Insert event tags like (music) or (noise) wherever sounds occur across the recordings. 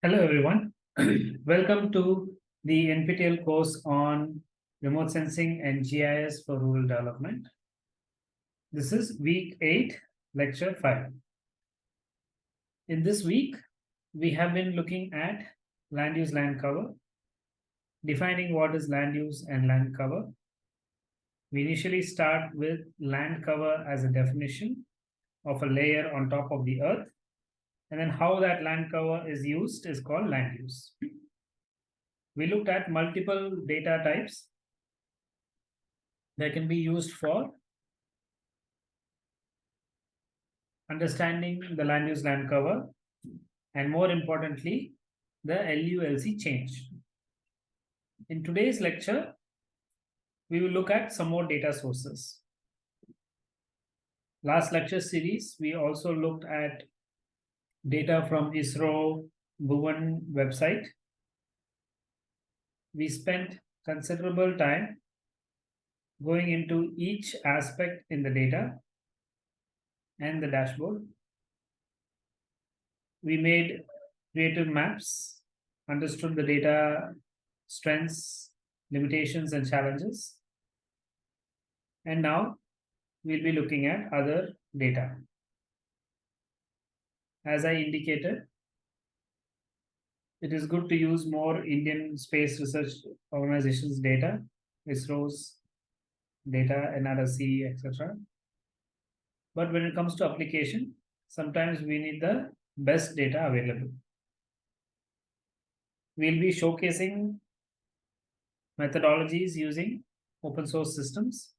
Hello, everyone. (clears throat) Welcome to the NPTEL course on remote sensing and GIS for rural development. This is week eight, lecture five. In this week, we have been looking at land use land cover, defining what is land use and land cover. We initially start with land cover as a definition of a layer on top of the earth and then how that land cover is used is called land use. We looked at multiple data types that can be used for understanding the land use land cover and more importantly, the LULC change. In today's lecture, we will look at some more data sources. Last lecture series, we also looked at data from ISRO Bhuvan website. We spent considerable time going into each aspect in the data and the dashboard. We made creative maps, understood the data strengths, limitations, and challenges. And now we'll be looking at other data as I indicated, it is good to use more Indian Space Research Organization's data, ISRO's data, NRSC, etc. But when it comes to application, sometimes we need the best data available. We'll be showcasing methodologies using open source systems.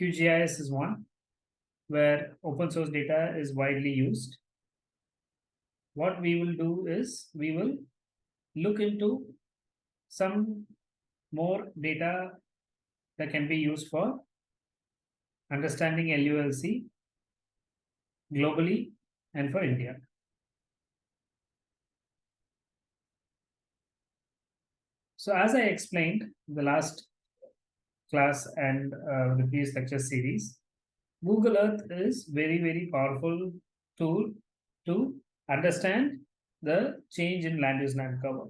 QGIS is one where open source data is widely used. What we will do is we will look into some more data that can be used for understanding LULC globally and for India. So as I explained the last class and uh, the previous lecture series, Google Earth is very, very powerful tool to understand the change in land use land cover.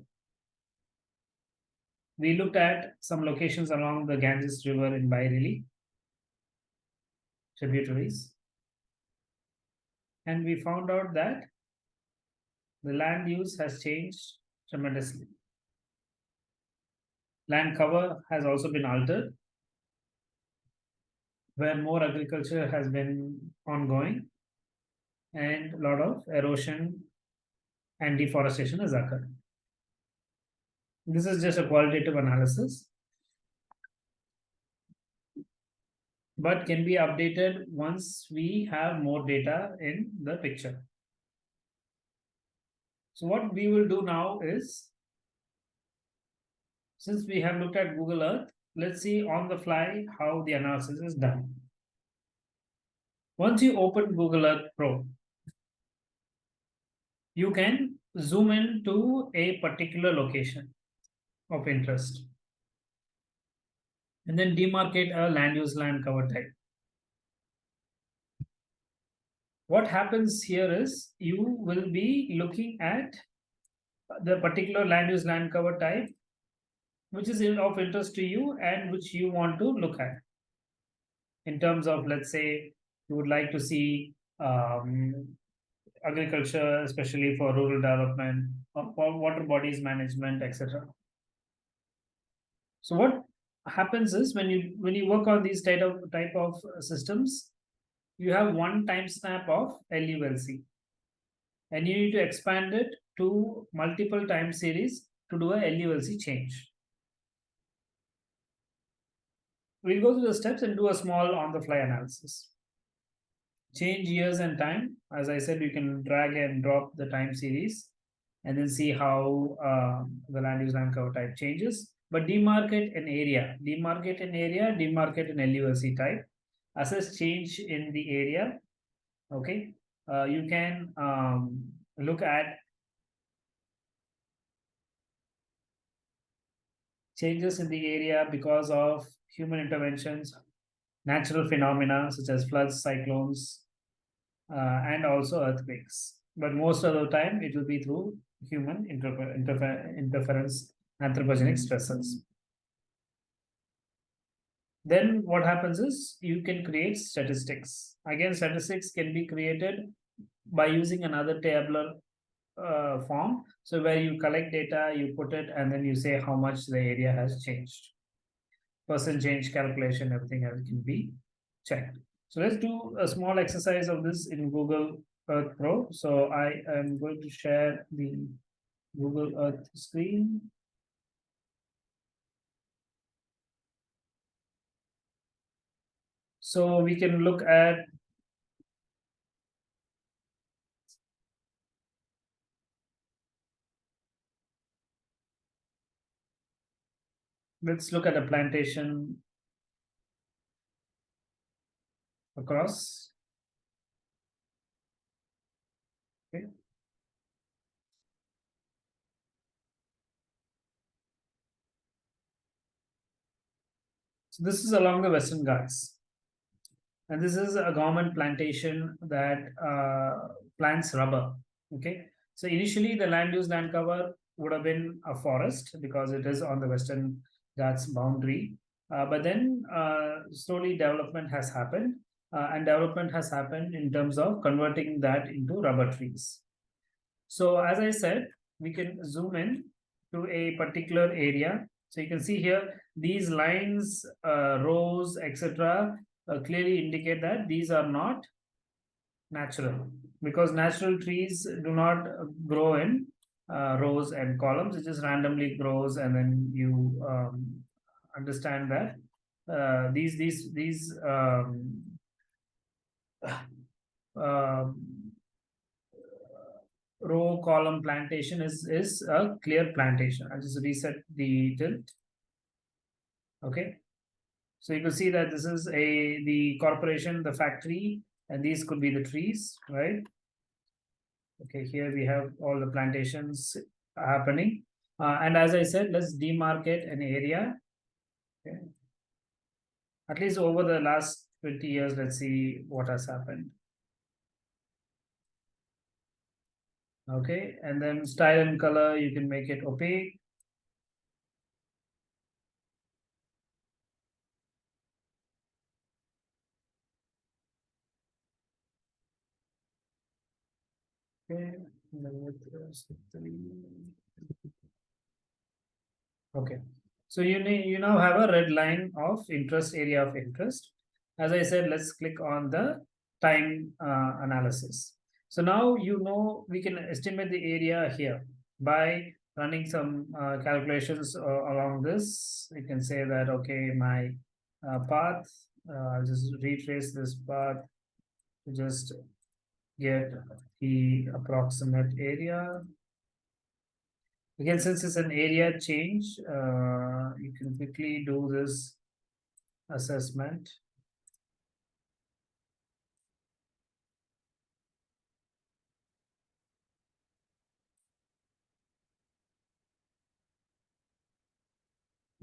We looked at some locations along the Ganges River in Bareilly, tributaries. And we found out that the land use has changed tremendously. Land cover has also been altered where more agriculture has been ongoing and a lot of erosion and deforestation has occurred. This is just a qualitative analysis, but can be updated once we have more data in the picture. So what we will do now is, since we have looked at Google Earth, let's see on the fly how the analysis is done. Once you open Google Earth Pro, you can zoom in to a particular location of interest and then demarcate a land use land cover type. What happens here is you will be looking at the particular land use land cover type which is of interest to you and which you want to look at in terms of let's say you would like to see um, agriculture especially for rural development water bodies management etc so what happens is when you when you work on these type of type of systems you have one time snap of LULC and you need to expand it to multiple time series to do a LULC change We'll go through the steps and do a small on-the-fly analysis. Change years and time. As I said, you can drag and drop the time series and then see how uh, the land use land cover type changes. But demarcate an area, demarcate an area, demarcate an LULC type, assess change in the area. Okay, uh, you can um, look at changes in the area because of human interventions, natural phenomena such as floods, cyclones, uh, and also earthquakes. But most of the time, it will be through human interfer interfer interference, anthropogenic stresses. Then what happens is you can create statistics. Again, statistics can be created by using another tabular uh, form. So where you collect data, you put it, and then you say how much the area has changed. Percent change calculation, everything else can be checked. So let's do a small exercise of this in Google Earth Pro. So I am going to share the Google Earth screen. So we can look at let's look at a plantation across. Okay. So this is along the Western Ghats. And this is a government plantation that uh, plants rubber. Okay. So initially the land use land cover would have been a forest because it is on the Western Ghats boundary. Uh, but then uh, slowly development has happened uh, and development has happened in terms of converting that into rubber trees. So as I said, we can zoom in to a particular area. So you can see here, these lines, uh, rows, etc. Uh, clearly indicate that these are not natural because natural trees do not grow in uh, rows and columns. It just randomly grows and then you um, understand that uh, these these these um, uh, row column plantation is is a clear plantation. I'll just reset the tilt. Okay, so you can see that this is a the corporation, the factory, and these could be the trees, right? Okay, here we have all the plantations happening. Uh, and as I said, let's demarcate an area. Okay. At least over the last 20 years, let's see what has happened. Okay, and then style and color, you can make it opaque. Okay, okay. So you need you now have a red line of interest area of interest. As I said, let's click on the time uh, analysis. So now you know we can estimate the area here by running some uh, calculations uh, along this. You can say that, okay, my uh, path, uh, I'll just retrace this path to just get the approximate area Again, since it's an area change, uh, you can quickly do this assessment.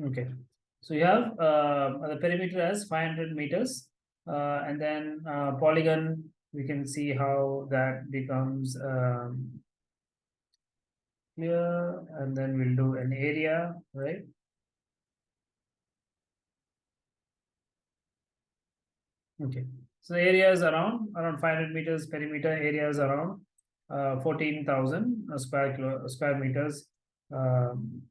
Okay, so you have uh, the perimeter as 500 meters, uh, and then uh, polygon, we can see how that becomes um, and then we'll do an area, right? Okay, so area is around around 500 meters perimeter area is around uh, 14,000 square kilo, square meters um,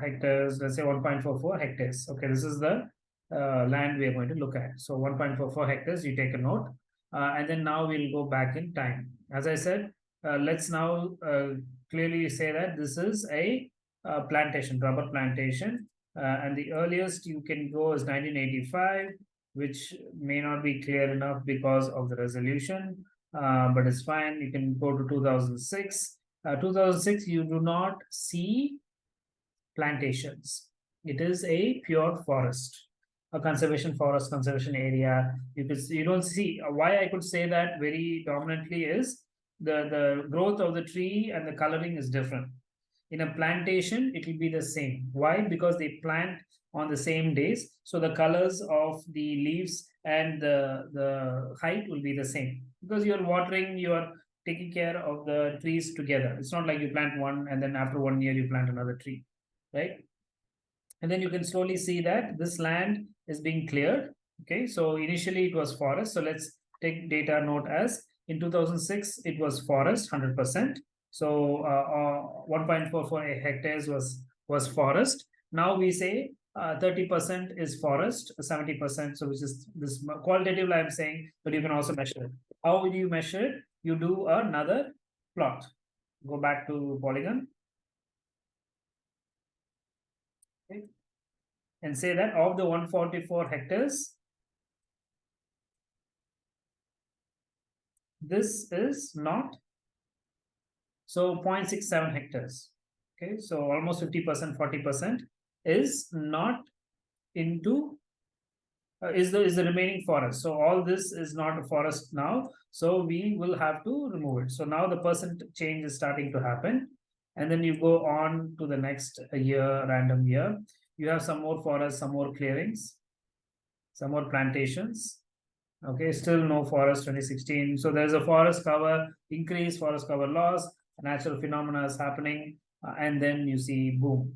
hectares. Let's say 1.44 hectares. Okay, this is the uh, land we are going to look at. So 1.44 hectares. You take a note, uh, and then now we'll go back in time. As I said, uh, let's now uh, clearly say that this is a, a plantation, rubber plantation. Uh, and the earliest you can go is 1985, which may not be clear enough because of the resolution, uh, but it's fine. You can go to 2006. Uh, 2006, you do not see plantations. It is a pure forest, a conservation forest, conservation area. You could you don't see uh, why I could say that very dominantly is the, the growth of the tree and the coloring is different. In a plantation, it will be the same. Why? Because they plant on the same days. So the colors of the leaves and the, the height will be the same. Because you're watering, you're taking care of the trees together. It's not like you plant one and then after one year you plant another tree, right? And then you can slowly see that this land is being cleared. Okay, so initially it was forest. So let's take data note as in 2006, it was forest 100%. So uh, uh, 1.44 hectares was, was forest. Now we say 30% uh, is forest, 70%. So which is this qualitative I'm saying, but you can also measure it. How will you measure it? You do another plot. Go back to polygon. Okay. And say that of the 144 hectares, this is not so 0.67 hectares. Okay so almost 50 percent 40 percent is not into uh, is the is the remaining forest. So all this is not a forest now so we will have to remove it. So now the percent change is starting to happen and then you go on to the next year random year. You have some more forests some more clearings some more plantations. Okay still no forest 2016 so there's a forest cover increase forest cover loss natural phenomena is happening uh, and then you see boom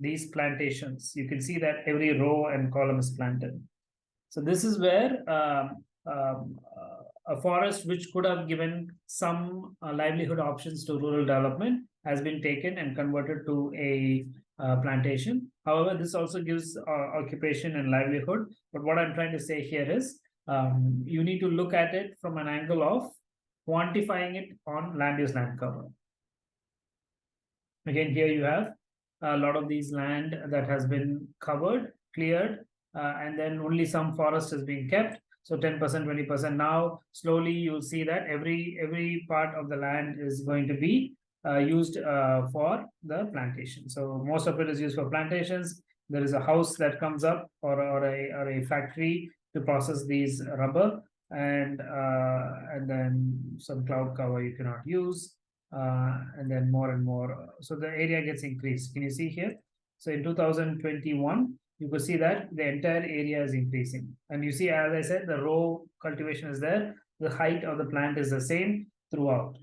these plantations. You can see that every row and column is planted. So this is where um, um, uh, a forest which could have given some uh, livelihood options to rural development has been taken and converted to a uh, plantation however this also gives uh, occupation and livelihood but what i'm trying to say here is um, you need to look at it from an angle of quantifying it on land use land cover. Again, here you have a lot of these land that has been covered, cleared, uh, and then only some forest is being kept. So 10%, 20%. Now, slowly you'll see that every every part of the land is going to be uh, used uh, for the plantation. So most of it is used for plantations. There is a house that comes up or, or, a, or a factory to process these rubber and uh, and then some cloud cover you cannot use uh, and then more and more. So the area gets increased. Can you see here? So in 2021 you could see that the entire area is increasing. And you see as i said the row cultivation is there. The height of the plant is the same throughout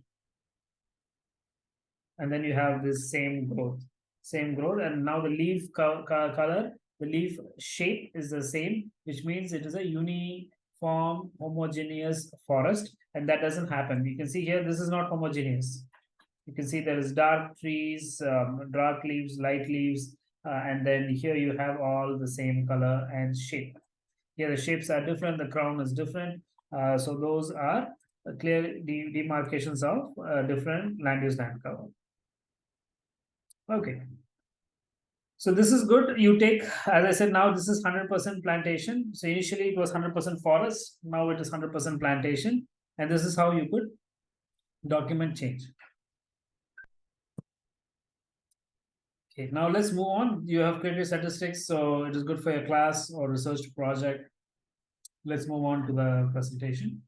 and then you have this same growth same growth and now the leaf co co color the leaf shape is the same, which means it is a uniform homogeneous forest, and that doesn't happen. You can see here, this is not homogeneous. You can see there is dark trees, um, dark leaves, light leaves, uh, and then here you have all the same color and shape. Here the shapes are different, the crown is different. Uh, so those are clear de demarcations of uh, different land use land cover. Okay. So this is good. You take, as I said, now this is 100% plantation. So initially it was 100% forest. Now it is 100% plantation. And this is how you could document change. Okay, now let's move on. You have created statistics, so it is good for your class or research project. Let's move on to the presentation.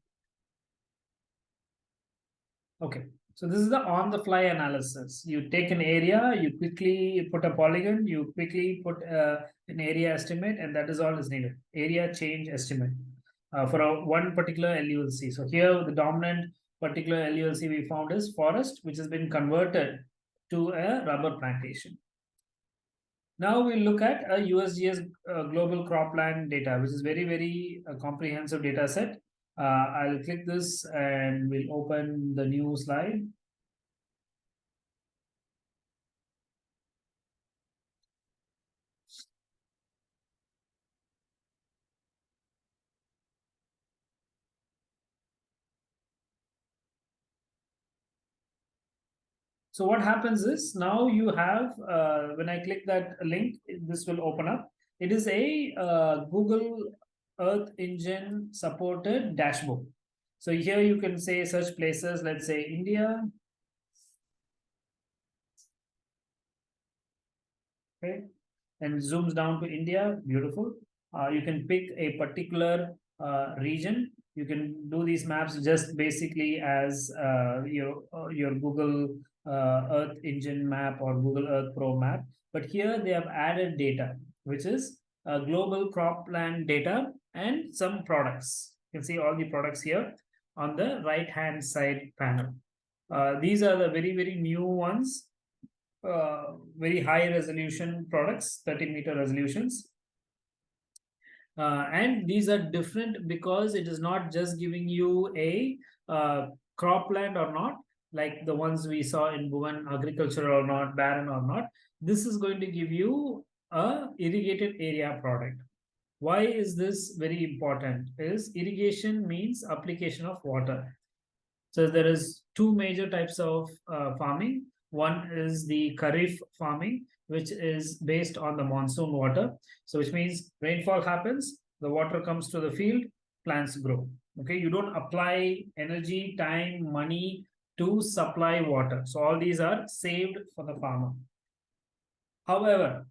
Okay, so this is the on-the-fly analysis. You take an area, you quickly put a polygon, you quickly put uh, an area estimate, and that is all is needed. Area change estimate uh, for a, one particular LULC. So here the dominant particular LULC we found is forest, which has been converted to a rubber plantation. Now we look at a USGS uh, global cropland data, which is very, very uh, comprehensive data set. Uh, I'll click this and we'll open the new slide. So what happens is now you have, uh, when I click that link, this will open up. It is a uh, Google Earth Engine supported dashboard. So here you can say search places, let's say India. Okay, and zooms down to India, beautiful. Uh, you can pick a particular uh, region you can do these maps just basically as uh, your uh, your Google uh, Earth Engine map or Google Earth Pro map. But here they have added data, which is global crop cropland data and some products. You can see all the products here on the right hand side panel. Uh, these are the very, very new ones, uh, very high resolution products, 30 meter resolutions. Uh, and these are different because it is not just giving you a uh, cropland or not, like the ones we saw in Bhuvan, agriculture or not, barren or not. This is going to give you a irrigated area product. Why is this very important? Is irrigation means application of water. So there is two major types of uh, farming. One is the Kharif farming, which is based on the monsoon water. So which means rainfall happens, the water comes to the field, plants grow. Okay, you don't apply energy, time, money to supply water. So all these are saved for the farmer. However,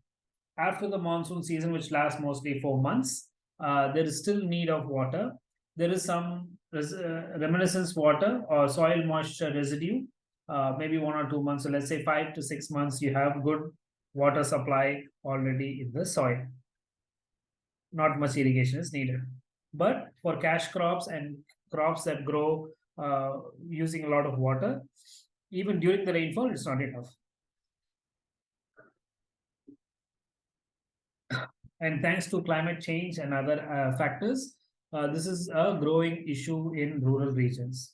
after the monsoon season, which lasts mostly four months, uh, there is still need of water. There is some res uh, reminiscence water or soil moisture residue, uh, maybe one or two months. So let's say five to six months, you have good water supply already in the soil. Not much irrigation is needed. But for cash crops and crops that grow uh, using a lot of water, even during the rainfall, it's not enough. And thanks to climate change and other uh, factors, uh, this is a growing issue in rural regions.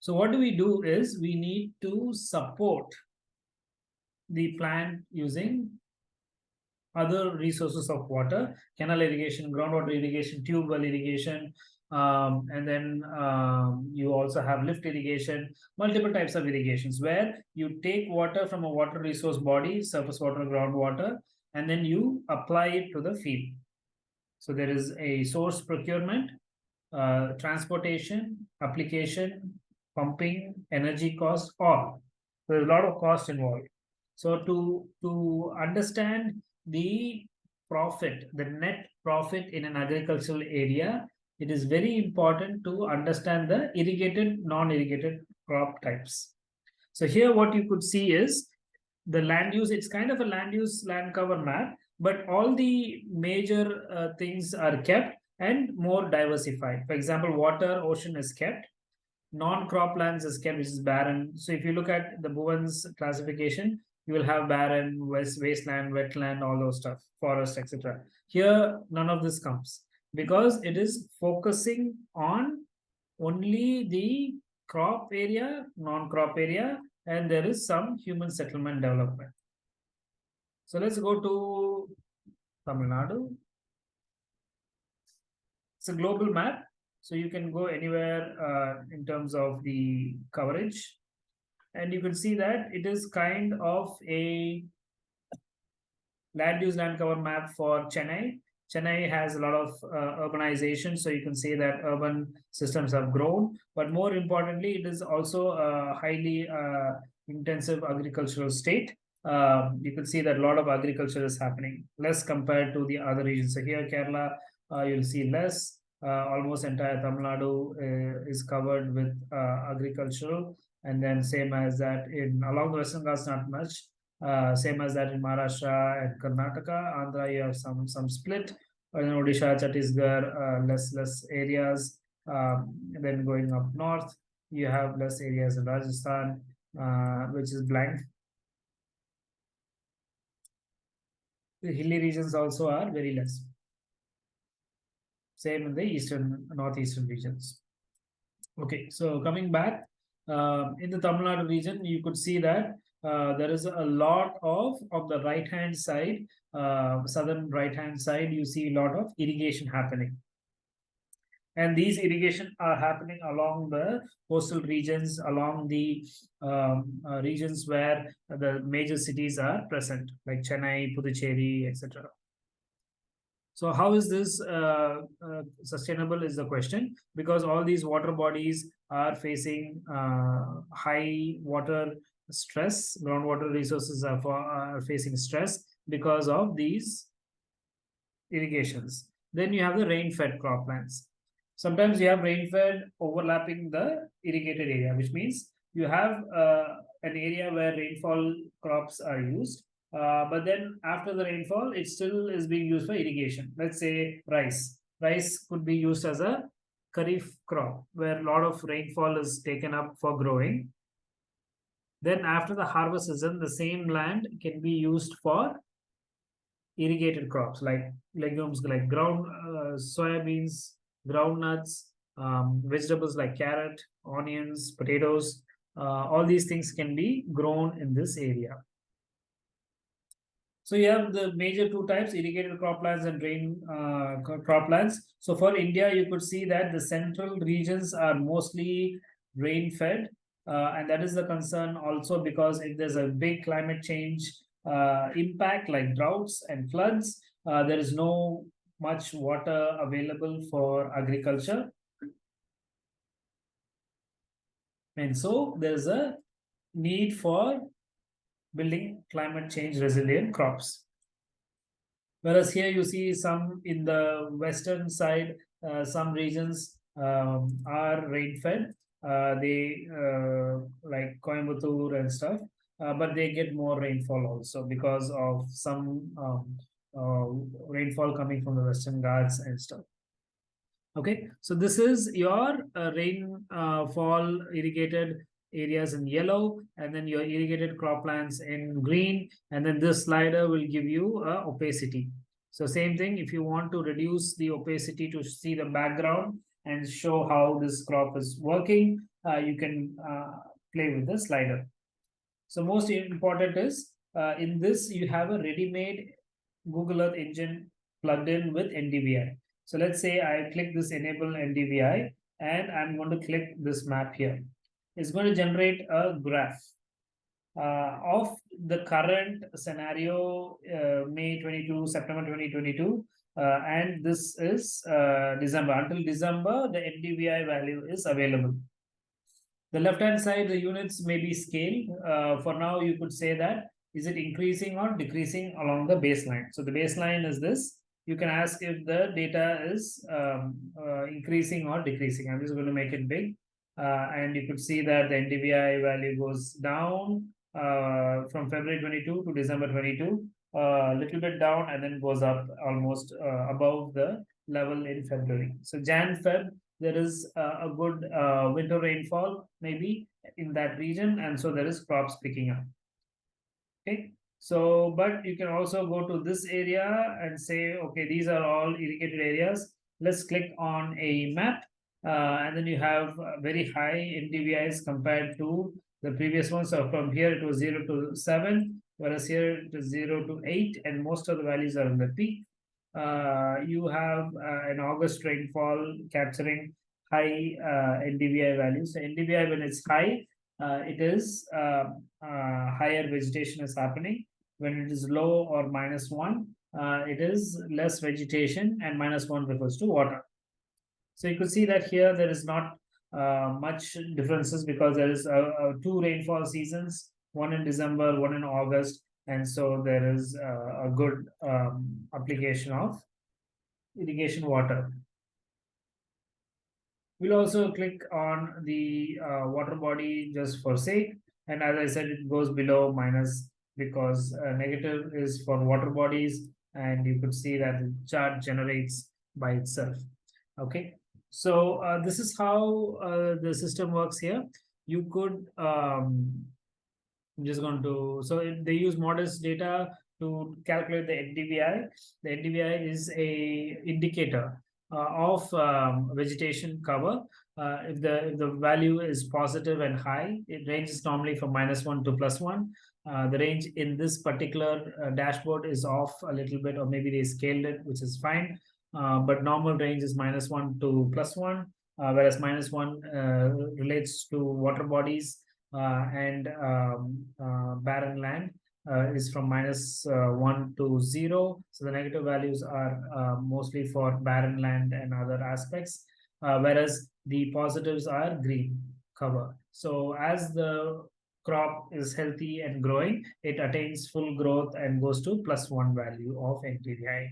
So what do we do is we need to support the plant using other resources of water, canal irrigation, groundwater irrigation, tube well irrigation, um, and then um, you also have lift irrigation, multiple types of irrigations where you take water from a water resource body, surface water, groundwater, and then you apply it to the field. So there is a source procurement, uh, transportation, application, pumping, energy cost, all. There's a lot of cost involved. So to, to understand the profit, the net profit in an agricultural area, it is very important to understand the irrigated, non-irrigated crop types. So here what you could see is the land use, it's kind of a land use land cover map, but all the major uh, things are kept and more diversified. For example, water, ocean is kept, non-croplands is kept, which is barren. So if you look at the Bhuvan's classification, you will have barren, west, wasteland, wetland, all those stuff, forest, etc. Here, none of this comes because it is focusing on only the crop area, non-crop area, and there is some human settlement development. So let's go to Tamil Nadu. It's a global map, so you can go anywhere uh, in terms of the coverage. And you can see that it is kind of a land use land cover map for Chennai Chennai has a lot of uh, urbanization, so you can say that urban systems have grown. But more importantly, it is also a highly uh, intensive agricultural state. Uh, you can see that a lot of agriculture is happening, less compared to the other regions. So here, Kerala, uh, you'll see less. Uh, almost entire Tamil Nadu uh, is covered with agricultural, and then same as that in along the Western Ghats, not much. Uh, same as that in Maharashtra and Karnataka. Andhra, you have some some split. In Odisha, Chhattisgarh, uh, less less areas. Um, then going up north, you have less areas in Rajasthan, uh, which is blank. The hilly regions also are very less. Same in the eastern, northeastern regions. Okay, so coming back, uh, in the Tamil Nadu region, you could see that uh, there is a lot of on the right hand side uh, southern right hand side you see a lot of irrigation happening. And these irrigation are happening along the coastal regions along the um, uh, regions where the major cities are present like chennai puducherry etc so how is this uh, uh, sustainable is the question because all these water bodies are facing uh, high water stress groundwater resources are, for, are facing stress because of these irrigations then you have the rain fed croplands Sometimes you have rain-fed overlapping the irrigated area, which means you have uh, an area where rainfall crops are used. Uh, but then after the rainfall, it still is being used for irrigation. Let's say rice. Rice could be used as a kharif crop where a lot of rainfall is taken up for growing. Then after the harvest season, the same land can be used for irrigated crops like legumes like ground uh, soybeans, groundnuts, um, vegetables like carrot, onions, potatoes. Uh, all these things can be grown in this area. So you have the major two types, irrigated croplands and rain uh, croplands. So for India, you could see that the central regions are mostly rain-fed. Uh, and that is the concern also because if there's a big climate change uh, impact like droughts and floods, uh, there is no much water available for agriculture. And so there's a need for building climate change resilient crops. Whereas here you see some in the western side, uh, some regions um, are rain fed. Uh, they uh, like Coimbatore and stuff, uh, but they get more rainfall also because of some um, uh, rainfall coming from the Western Ghats and stuff. Okay, so this is your uh, rainfall irrigated areas in yellow and then your irrigated croplands in green and then this slider will give you a opacity so same thing if you want to reduce the opacity to see the background and show how this crop is working uh, you can uh, play with the slider so most important is uh, in this you have a ready-made google earth engine plugged in with ndvi so let's say i click this enable ndvi and i'm going to click this map here. It's going to generate a graph uh, of the current scenario, uh, May 22, September 2022, uh, and this is uh, December. Until December, the NDVI value is available. The left-hand side, the units may be scaled. Uh, for now, you could say that, is it increasing or decreasing along the baseline? So the baseline is this. You can ask if the data is um, uh, increasing or decreasing. I'm just going to make it big. Uh, and you could see that the NDVI value goes down uh, from February 22 to December 22, a uh, little bit down and then goes up almost above the level in February. So Jan Feb, there is a good winter rainfall maybe in that region, and so there is crops picking up. Okay, so but you can also go to this area and say, okay, these are all irrigated areas. Let's click on a map uh, and then you have very high NDVIs compared to the previous one. So from here it was 0 to 7, whereas here it is 0 to 8, and most of the values are in the peak. Uh, you have uh, an August rainfall capturing high uh, NDVI values. So NDVI, when it's high, uh, it is uh, higher vegetation is happening. When it is low or minus 1, it is less vegetation, and minus 1 refers to water. So you could see that here there is not uh, much differences because there is uh, uh, two rainfall seasons, one in December, one in August, and so there is uh, a good um, application of irrigation water. We'll also click on the uh, water body just for sake, and as I said, it goes below minus because uh, negative is for water bodies, and you could see that the chart generates by itself. Okay, so uh, this is how uh, the system works here. You could, um, I'm just going to, so they use MODIS data to calculate the NDVI. The NDVI is a indicator uh, of um, vegetation cover. Uh, if the if the value is positive and high, it ranges normally from minus one to plus one. Uh, the range in this particular uh, dashboard is off a little bit, or maybe they scaled it, which is fine. Uh, but normal range is minus 1 to plus 1, uh, whereas minus 1 uh, relates to water bodies and um, barren land. Uh, is from minus, uh, 1 to 0. So the negative values are uh, mostly for barren land and other aspects, whereas the positives are green cover. So as the crop is healthy and growing, it attains full growth and goes to plus 1 value of NDVI.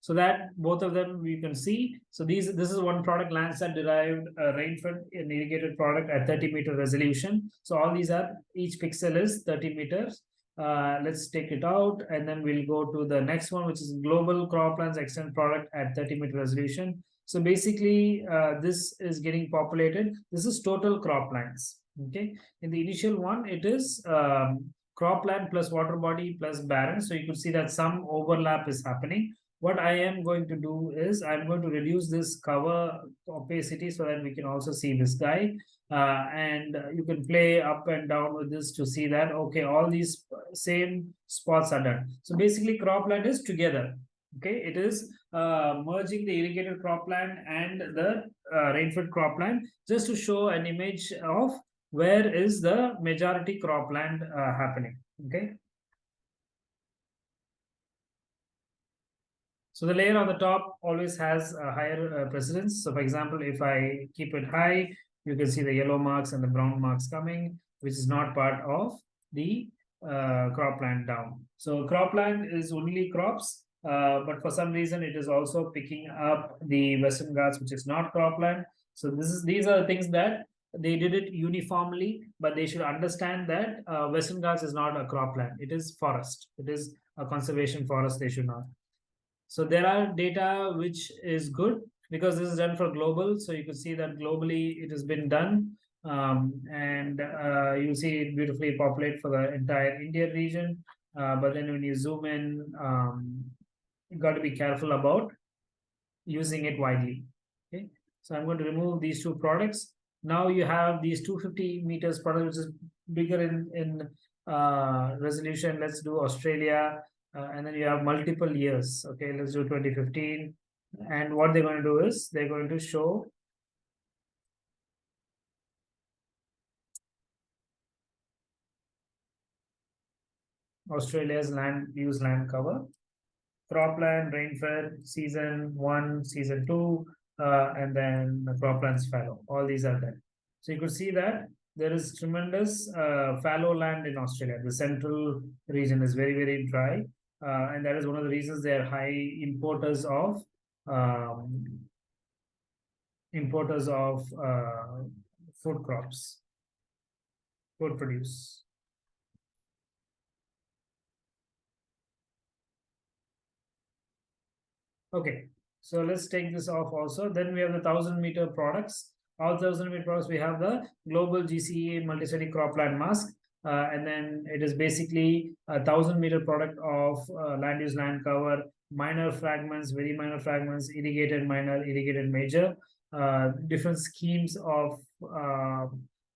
So that both of them you can see. So these this is one product Landsat derived uh, rainfed an irrigated product at 30 meter resolution. So all these are each pixel is 30 meters. Uh, let's take it out and then we'll go to the next one, which is global croplands extend product at 30 meter resolution. So basically, uh, this is getting populated. This is total croplands. Okay. In the initial one, it is um, cropland plus water body plus barren. So you could see that some overlap is happening what I am going to do is I'm going to reduce this cover opacity so that we can also see this guy. Uh, and you can play up and down with this to see that, okay, all these same spots are done. So basically cropland is together. Okay, it is uh, merging the irrigated cropland and the uh, rainfed cropland just to show an image of where is the majority cropland uh, happening. Okay. So the layer on the top always has a higher uh, precedence. So for example, if I keep it high, you can see the yellow marks and the brown marks coming, which is not part of the uh, cropland down. So cropland is only crops, uh, but for some reason it is also picking up the Western Ghats, which is not cropland. So this is these are the things that they did it uniformly, but they should understand that uh, Western Ghats is not a cropland. It is forest. It is a conservation forest. They should not. So there are data which is good because this is done for global. So you can see that globally it has been done. Um, and uh, you see it beautifully populate for the entire India region. Uh, but then when you zoom in, um, you got to be careful about using it widely. Okay, so I'm going to remove these two products. Now you have these 250 meters product, which is bigger in in uh, resolution. Let's do Australia uh, and then you have multiple years okay? Let's do 2015 and what they're going to do is they're going to show Australia's land use land cover cropland rainfed season one season two uh, and then the croplands fallow. All these are there. So you could see that there is tremendous uh, fallow land in Australia. The central region is very, very dry uh, and that is one of the reasons they are high importers of um, importers of uh, food crops, food produce. Okay, so let's take this off also. Then we have the thousand meter products. All thousand meter products, we have the global GCA multi-study cropland mask. Uh, and then it is basically a thousand meter product of uh, land use land cover minor fragments very minor fragments irrigated minor irrigated major uh, different schemes of uh,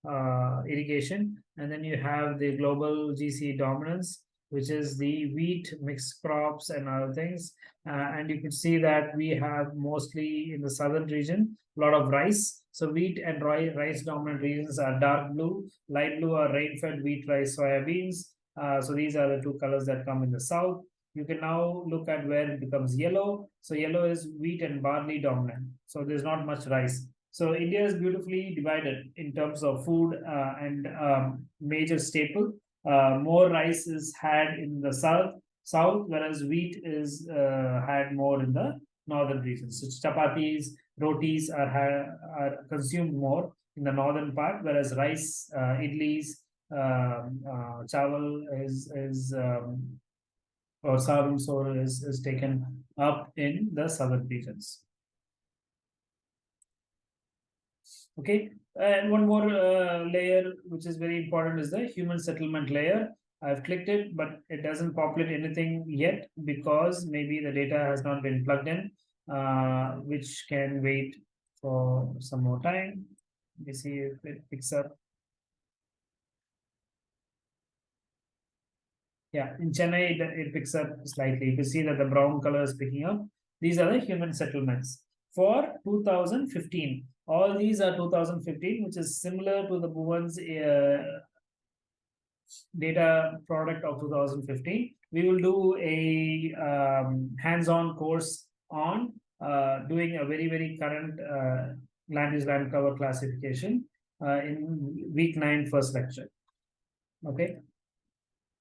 uh, irrigation. And then you have the global gc dominance which is the wheat mixed crops and other things uh, and you can see that we have mostly in the southern region a lot of rice so wheat and rice dominant regions are dark blue, light blue are rain-fed wheat, rice, soybeans. Uh, so these are the two colors that come in the south. You can now look at where it becomes yellow. So yellow is wheat and barley dominant. So there's not much rice. So India is beautifully divided in terms of food uh, and um, major staple. Uh, more rice is had in the south, south, whereas wheat is uh, had more in the northern regions. So chapatis, rotis are, are consumed more in the northern part, whereas rice, uh, idlis, um, uh, chawal is is um, or sarum sor is is taken up in the southern regions. Okay, and one more uh, layer which is very important is the human settlement layer. I've clicked it, but it doesn't populate anything yet because maybe the data has not been plugged in uh, which can wait for some more time. Let me see if it picks up. Yeah, in Chennai, it, it picks up slightly. You can see that the brown color is picking up. These are the human settlements for 2015. All these are 2015, which is similar to the Bhuvan's uh, data product of 2015. We will do a um, hands-on course on uh, doing a very, very current uh, land use land cover classification uh, in week nine, first lecture. Okay.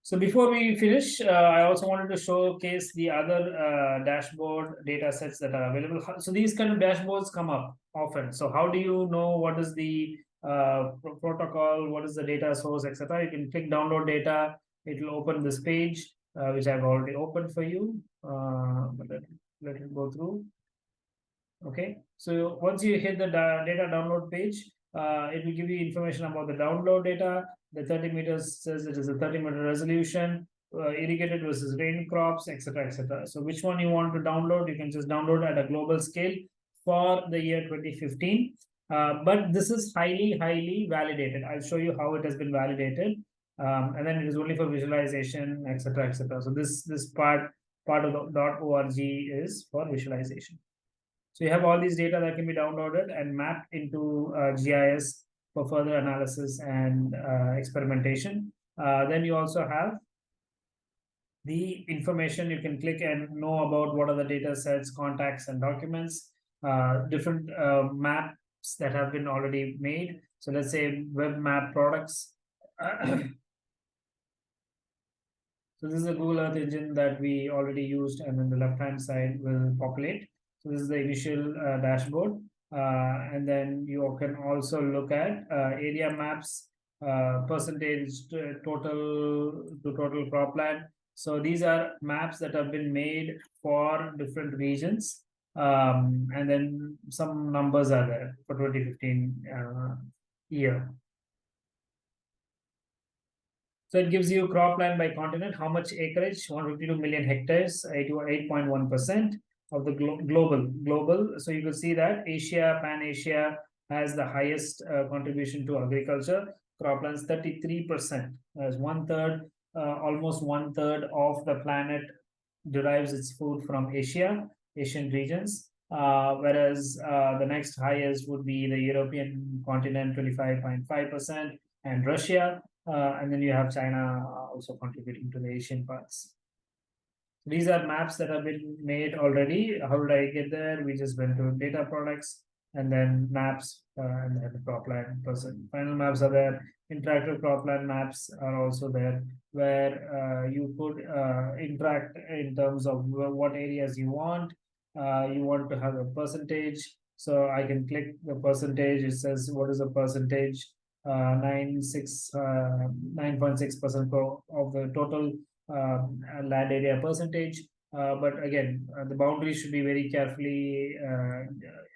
So before we finish, uh, I also wanted to showcase the other uh, dashboard data sets that are available. So these kind of dashboards come up often. So how do you know what is the uh, protocol, what is the data source, etc. You can click download data. It will open this page, uh, which I've already opened for you. Uh, but let, let it go through. Okay, so once you hit the data download page, uh, it will give you information about the download data. The 30 meters says it is a 30 meter resolution, uh, irrigated versus rain crops, etc., etc. So which one you want to download, you can just download at a global scale for the year 2015. Uh, but this is highly, highly validated. I'll show you how it has been validated. Um, and then it is only for visualization, etc., etc. So this this part part of the .org is for visualization. So you have all these data that can be downloaded and mapped into uh, GIS for further analysis and uh, experimentation. Uh, then you also have the information you can click and know about what are the data sets, contacts, and documents, uh, different uh, map that have been already made. So let's say web map products. (clears throat) so this is a Google Earth engine that we already used and then the left hand side will populate. So this is the initial uh, dashboard. Uh, and then you can also look at uh, area maps, uh, percentage to total to total cropland. So these are maps that have been made for different regions um, and then some numbers are there for 2015 uh, year. So it gives you cropland by continent, how much acreage, 152 million hectares, 8.1% of the glo global. Global. So you can see that Asia, Pan-Asia has the highest uh, contribution to agriculture. Croplands 33%, as one third, uh, almost one third of the planet derives its food from Asia. Asian regions, uh, whereas uh, the next highest would be the European continent, 25.5%, and Russia, uh, and then you have China also contributing to the Asian parts. These are maps that have been made already. How did I get there? We just went to data products and then maps uh, and then the cropland person. Final maps are there. Interactive cropland maps are also there where uh, you could uh, interact in terms of what areas you want uh, you want to have a percentage. So I can click the percentage. It says what is the percentage? Uh, 96, uh, 9.6% of the total land area percentage. Uh, but again, uh, the boundaries should be very carefully uh,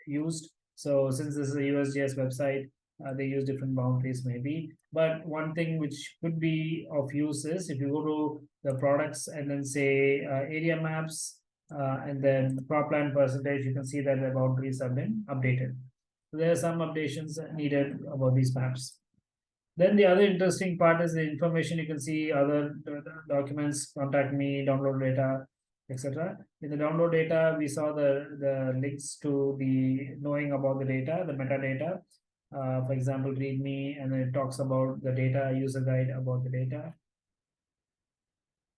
used. So since this is a USGS website, uh, they use different boundaries maybe. But one thing which could be of use is if you go to the products and then say uh, area maps, uh, and then the cropland percentage, you can see that the boundaries have been updated. So there are some updations needed about these maps. Then the other interesting part is the information you can see other documents, contact me, download data, etc. In the download data, we saw the, the links to the knowing about the data, the metadata. Uh, for example, README, and then it talks about the data, user guide about the data.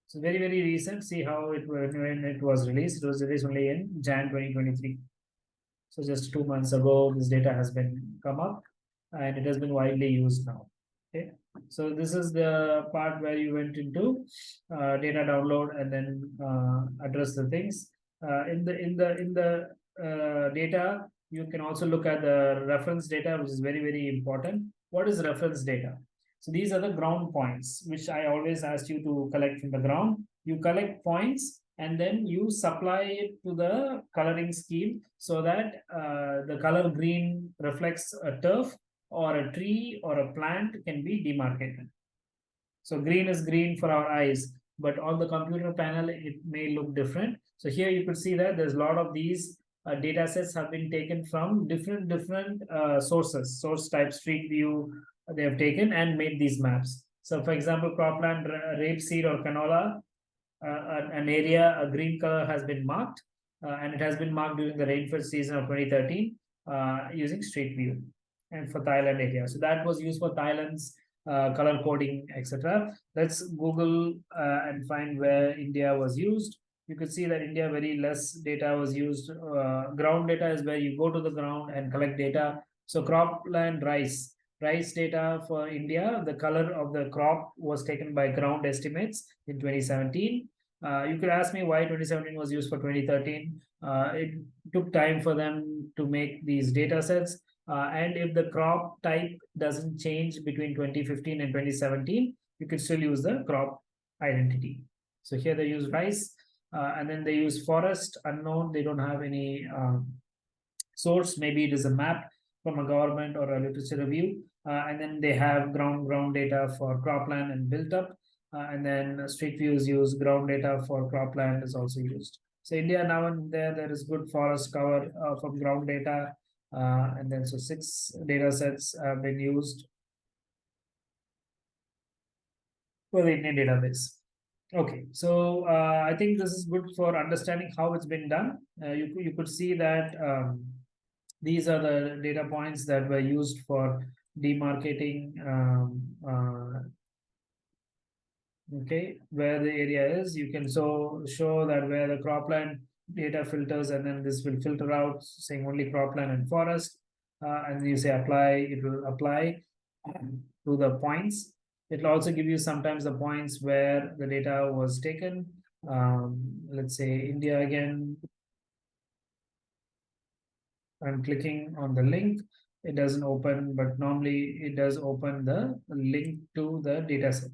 So very, very recent. See how it when it was released. It was released only in Jan 2023. So just two months ago, this data has been come up and it has been widely used now. Okay. So this is the part where you went into uh, data download and then uh, address the things. Uh, in the in the in the uh, data, you can also look at the reference data, which is very, very important. What is reference data? So these are the ground points, which I always asked you to collect from the ground. You collect points and then you supply it to the coloring scheme so that uh, the color green reflects a turf or a tree or a plant can be demarcated. So green is green for our eyes, but on the computer panel, it may look different. So here you could see that there's a lot of these uh, data sets have been taken from different different uh, sources, source type, street view, they have taken and made these maps. So for example, cropland, rapeseed or canola, uh, an area, a green color has been marked uh, and it has been marked during the rainfall season of 2013 uh, using Street View and for Thailand area. So that was used for Thailand's uh, color coding, etc. Let's Google uh, and find where India was used. You can see that India very less data was used. Uh, ground data is where you go to the ground and collect data. So cropland rice rice data for India, the color of the crop was taken by ground estimates in 2017. Uh, you could ask me why 2017 was used for 2013. Uh, it took time for them to make these data sets. Uh, and if the crop type doesn't change between 2015 and 2017, you can still use the crop identity. So here they use rice, uh, and then they use forest unknown. They don't have any um, source. Maybe it is a map from a government or a literature review. Uh, and then they have ground ground data for cropland and built up. Uh, and then Street views use ground data for cropland is also used. So India now and there, there is good forest cover uh, from ground data. Uh, and then so six data sets have been used for the Indian database. Okay, so uh, I think this is good for understanding how it's been done. Uh, you, you could see that um, these are the data points that were used for demarcating um, uh, okay where the area is you can so show that where the cropland data filters and then this will filter out saying only cropland and forest uh, and you say apply it will apply to the points It'll also give you sometimes the points where the data was taken. Um, let's say India again. I'm clicking on the link. It doesn't open, but normally it does open the link to the data set.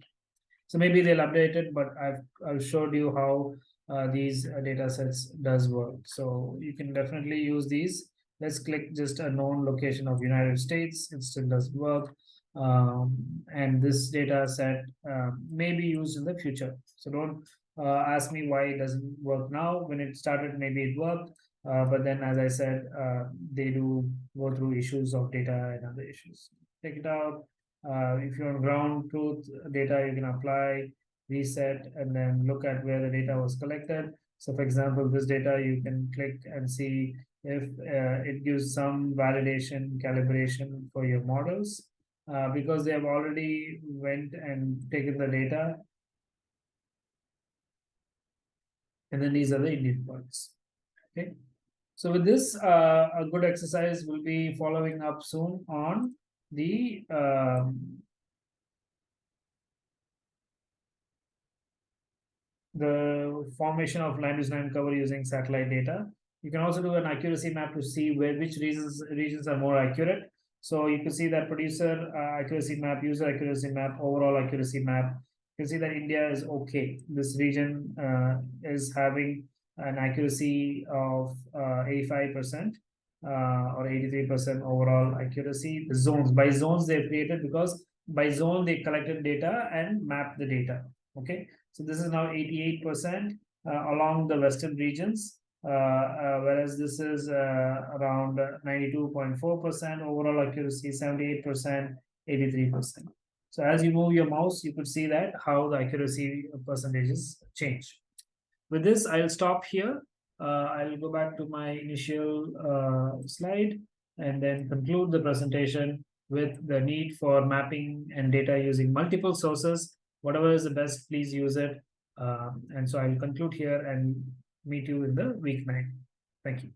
So maybe they'll update it, but I've, I've showed you how uh, these uh, data sets does work. So you can definitely use these. Let's click just a known location of United States. It still does work um, and this data set uh, may be used in the future. So don't uh, ask me why it doesn't work now. When it started, maybe it worked, uh, but then as I said, uh, they do go through issues of data and other issues. Take it out. Uh, if you're on ground truth data, you can apply, reset, and then look at where the data was collected. So for example, this data, you can click and see if uh, it gives some validation calibration for your models uh, because they have already went and taken the data. And then these are the Indian points. Okay. So with this, uh, a good exercise will be following up soon on the um, the formation of land use land cover using satellite data. You can also do an accuracy map to see where which regions regions are more accurate so you can see that producer uh, accuracy map, user accuracy map, overall accuracy map. You can see that India is okay. This region uh, is having an accuracy of 85% uh, uh, or 83% overall accuracy. The zones by zones they've created because by zone they collected data and mapped the data. Okay, so this is now 88% uh, along the western regions uh, uh, whereas this is around 92.4% overall accuracy, 78%, 83%. So as you move your mouse, you could see that how the accuracy percentages change. With this, I'll stop here. Uh, I'll go back to my initial uh, slide and then conclude the presentation with the need for mapping and data using multiple sources. Whatever is the best, please use it. Um, and so I'll conclude here and meet you in the week nine. Thank you.